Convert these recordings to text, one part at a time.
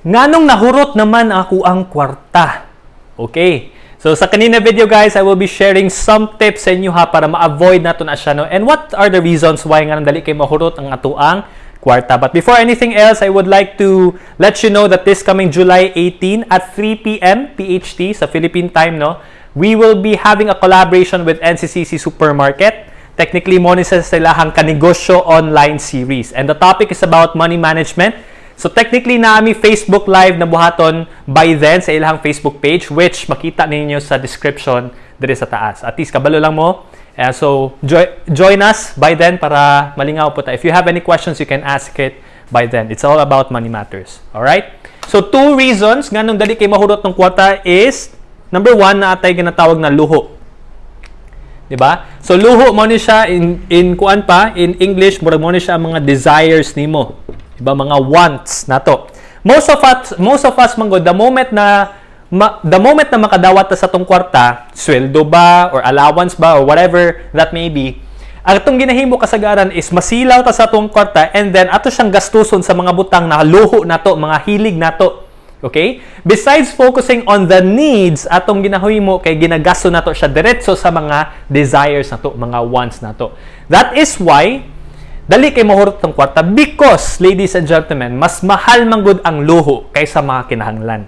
Nganong nahurot naman ako ang kwarta? Okay. So sa kanina video guys, I will be sharing some tips sa inyo ha para ma-avoid nato na siya no. And what are the reasons why nga dali kay mahurot ang atuang kwarta? But before anything else, I would like to let you know that this coming July 18 at 3 p.m. PHT sa Philippine time no, we will be having a collaboration with NCCC Supermarket. Technically, mo ni sa silahang kanegosyo online series. And the topic is about money management So technically naami Facebook Live na buhaton by then sa ilang Facebook page which makita ninyo sa description dire sa taas. At least kabalo lang mo. Uh, so jo- join us by then para malingaw po ta. If you have any questions, you can ask it by then. It's all about money matters. All right? So two reasons nganong dali kay mahurot ng kwarta is number one na atay ginatawag na luho. 'di ba? So luho mo ni siya in in kuan pa in English murag mo ni siya ang mga desires nimo. Diba? Mga wants na to. Most of us, most of us manggod, the moment na ma, the moment na makadawat ta sa tong kwarta, sweldo ba or allowance ba or whatever that may be, ang itong ginahimo kasagaran is masilaw ta sa tong kwarta and then ato siyang gastuson sa mga butang na luho na to, mga hilig na to. Okay? Besides focusing on the needs, atong ginahimo kay ginagasto na to siya diretso sa mga desires na to, mga wants na to. That is why Dali kay mahurot ng kwarta because, ladies and gentlemen, mas mahal man gud ang luho kaysa mga kinahanglan.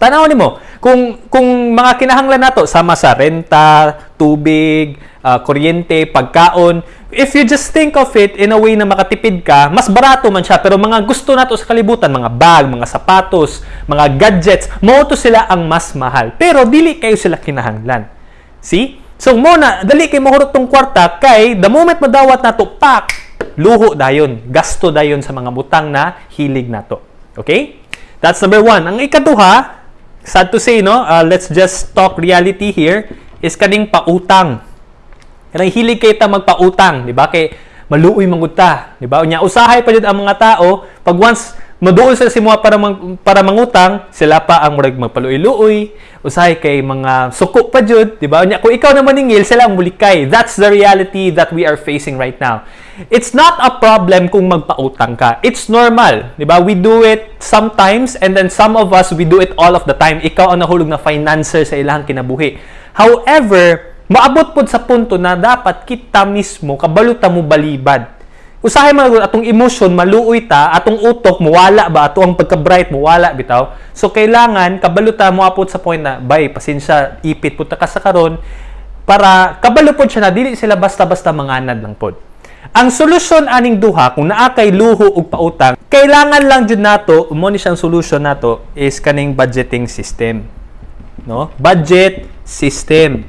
Tanaw nimo, kung kung mga kinahanglan nato sama sa renta, tubig, uh, kuryente, pagkaon, if you just think of it in a way na makatipid ka, mas barato man siya. Pero mga gusto nato sa kalibutan, mga bag, mga sapatos, mga gadgets, mo to sila ang mas mahal. Pero dili kayo sila kinahanglan. See? So muna, dali kay mahurot tong kwarta kay the moment madawat nato pak luho dayon, gasto dayon sa mga butang na hilig nato. Okay? That's number one. Ang ikaduha, sad to say, no? Uh, let's just talk reality here, is kaning pautang. Kanang hilig kay ta magpautang, di ba? Kay maluoy manguta, di ba? Unya usahay pa jud ang mga tao pag once maduol sa simua para mang, para mangutang, sila pa ang murag magpaluoy-luoy, usahay kay mga suko pa jud, di ba? Nya kung ikaw na maningil, sila ang mulikay. That's the reality that we are facing right now. It's not a problem kung magpautang ka. It's normal, di ba? We do it sometimes and then some of us we do it all of the time. Ikaw ang nahulog na financer sa ilang kinabuhi. However, maabot pod sa punto na dapat kita mismo kabaluta mo balibad usahay man atong emotion maluoy ta atong utok muwala ba? Ato ang pagka-bright muwala bitaw. So kailangan kabaluta mo apot sa point na bay pasensya ipit pud ka sa karon. Para kabalo pod siya na dili sila basta-basta manganad lang pod. Ang solusyon aning duha kung naa kay luho ug pautang kailangan lang jud nato mo ni siyang solution nato is kaning budgeting system. No? Budget system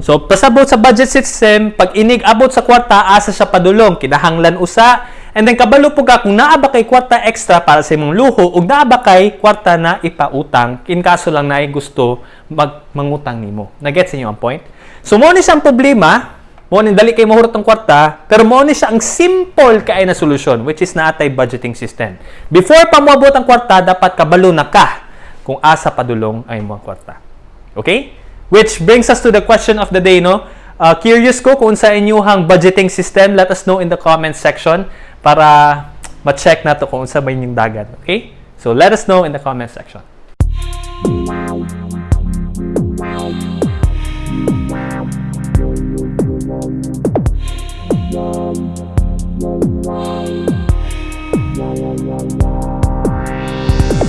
So, pasabot sa budget system, pag inig abot sa kwarta, asa siya padulong, kinahanglan usa, and then kabalo po ka kung naa ba kay kwarta extra para sa imong luho, ug naa ba kay kwarta na ipautang, in kaso lang na gusto mag mangutang nimo. Na-get sa inyo ang point? So, mo ni siyang problema, mo ni dali kay mahurot ang kwarta, pero mo ni siya ang simple kay na solusyon, which is naatay budgeting system. Before pa moabot ang kwarta, dapat kabalo na ka kung asa padulong ay mo kwarta. Okay? Which brings us to the question of the day, no? Uh, curious ko kung sa inyong budgeting system, let us know in the comments section para ma-check na to kung sa may yung dagat. Okay? So let us know in the comment section.